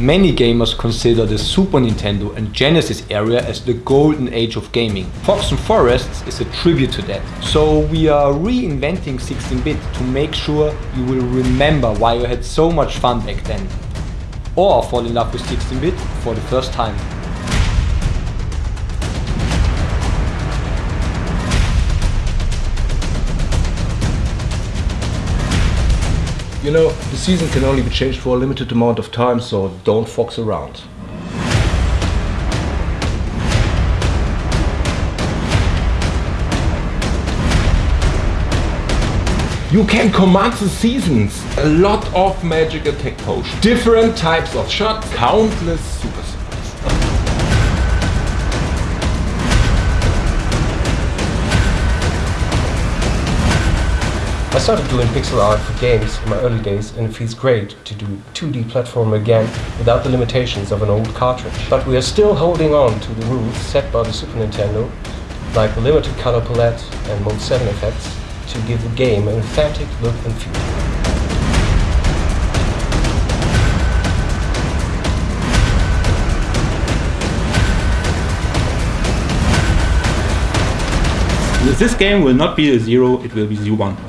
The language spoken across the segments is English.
Many gamers consider the Super Nintendo and Genesis area as the golden age of gaming. Fox and Forests is a tribute to that. So we are reinventing 16-bit to make sure you will remember why you had so much fun back then. Or fall in love with 16-bit for the first time. You know, the season can only be changed for a limited amount of time, so don't fox around. You can command the seasons, a lot of magic attack potions, different types of shots, countless super I started doing pixel art for games in my early days and it feels great to do 2D platform again without the limitations of an old cartridge. But we are still holding on to the rules set by the Super Nintendo, like the limited color palette and Mode 7 effects, to give the game an authentic look and feel. This game will not be a 0, it will be 1.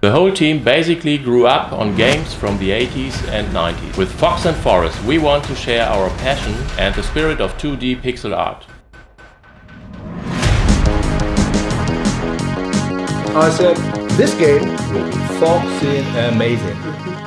The whole team basically grew up on games from the 80s and 90s. With Fox and Forest we want to share our passion and the spirit of 2D pixel art. I said, this game will be foxing amazing.